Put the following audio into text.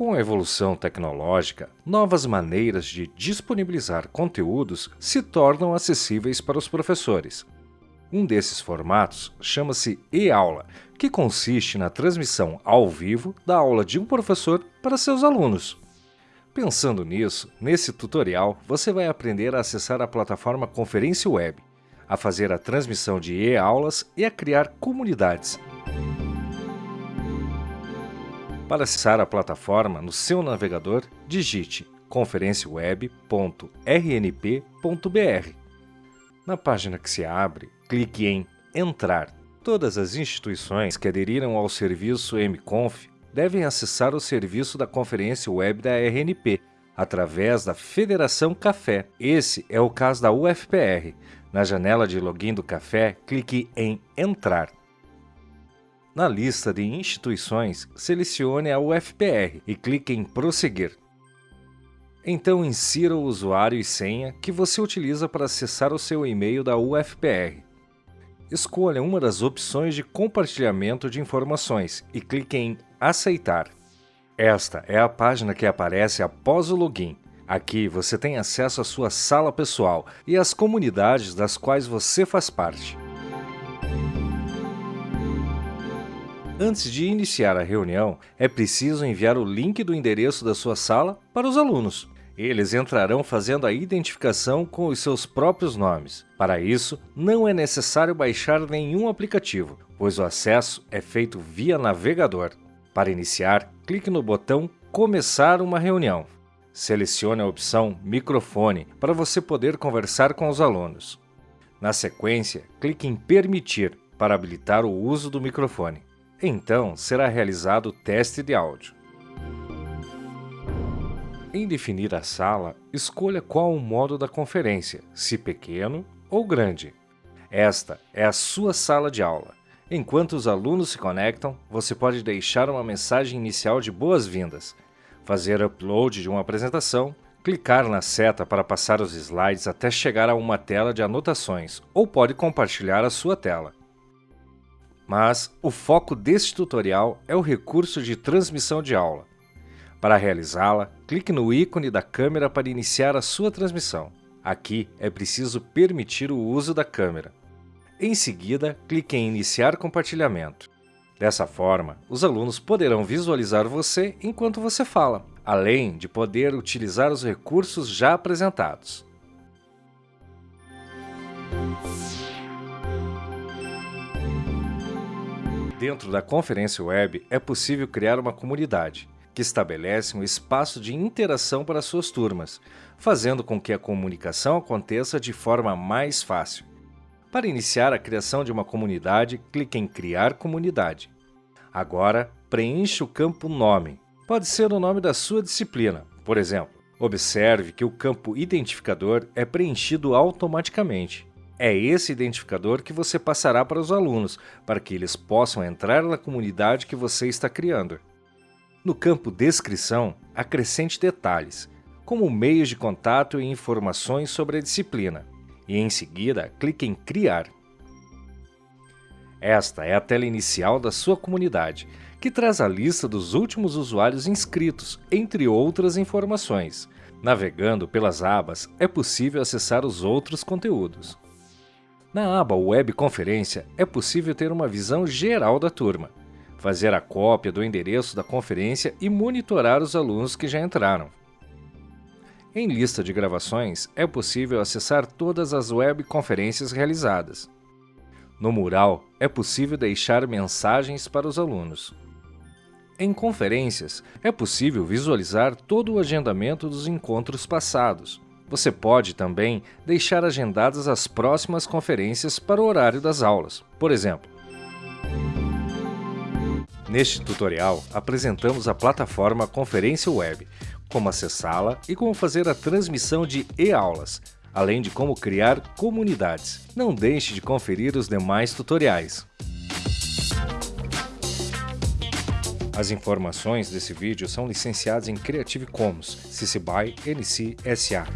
Com a evolução tecnológica, novas maneiras de disponibilizar conteúdos se tornam acessíveis para os professores. Um desses formatos chama-se e-aula, que consiste na transmissão ao vivo da aula de um professor para seus alunos. Pensando nisso, nesse tutorial você vai aprender a acessar a plataforma Conferência Web, a fazer a transmissão de e-aulas e a criar comunidades. Para acessar a plataforma no seu navegador, digite conferenciaweb.rnp.br. Na página que se abre, clique em Entrar. Todas as instituições que aderiram ao serviço MConf devem acessar o serviço da Conferência Web da RNP, através da Federação Café. Esse é o caso da UFPR. Na janela de login do Café, clique em Entrar. Na lista de instituições, selecione a UFPR e clique em Prosseguir. Então insira o usuário e senha que você utiliza para acessar o seu e-mail da UFPR. Escolha uma das opções de compartilhamento de informações e clique em Aceitar. Esta é a página que aparece após o login. Aqui você tem acesso à sua sala pessoal e às comunidades das quais você faz parte. Antes de iniciar a reunião, é preciso enviar o link do endereço da sua sala para os alunos. Eles entrarão fazendo a identificação com os seus próprios nomes. Para isso, não é necessário baixar nenhum aplicativo, pois o acesso é feito via navegador. Para iniciar, clique no botão Começar uma reunião. Selecione a opção Microfone para você poder conversar com os alunos. Na sequência, clique em Permitir para habilitar o uso do microfone. Então, será realizado o teste de áudio. Em definir a sala, escolha qual o modo da conferência, se pequeno ou grande. Esta é a sua sala de aula. Enquanto os alunos se conectam, você pode deixar uma mensagem inicial de boas-vindas, fazer upload de uma apresentação, clicar na seta para passar os slides até chegar a uma tela de anotações, ou pode compartilhar a sua tela. Mas o foco deste tutorial é o recurso de transmissão de aula. Para realizá-la, clique no ícone da câmera para iniciar a sua transmissão. Aqui é preciso permitir o uso da câmera. Em seguida, clique em Iniciar compartilhamento. Dessa forma, os alunos poderão visualizar você enquanto você fala, além de poder utilizar os recursos já apresentados. Dentro da conferência web é possível criar uma comunidade, que estabelece um espaço de interação para suas turmas, fazendo com que a comunicação aconteça de forma mais fácil. Para iniciar a criação de uma comunidade, clique em Criar Comunidade. Agora, preencha o campo Nome. Pode ser o nome da sua disciplina, por exemplo. Observe que o campo Identificador é preenchido automaticamente. É esse identificador que você passará para os alunos, para que eles possam entrar na comunidade que você está criando. No campo Descrição, acrescente detalhes, como meios de contato e informações sobre a disciplina, e em seguida clique em Criar. Esta é a tela inicial da sua comunidade, que traz a lista dos últimos usuários inscritos, entre outras informações. Navegando pelas abas, é possível acessar os outros conteúdos. Na aba Web Conferência, é possível ter uma visão geral da turma, fazer a cópia do endereço da conferência e monitorar os alunos que já entraram. Em lista de gravações, é possível acessar todas as web conferências realizadas. No mural, é possível deixar mensagens para os alunos. Em conferências, é possível visualizar todo o agendamento dos encontros passados, você pode também deixar agendadas as próximas conferências para o horário das aulas, por exemplo. Neste tutorial, apresentamos a plataforma Conferência Web, como acessá-la e como fazer a transmissão de e-aulas, além de como criar comunidades. Não deixe de conferir os demais tutoriais. As informações desse vídeo são licenciadas em Creative Commons, CC BY NC SA.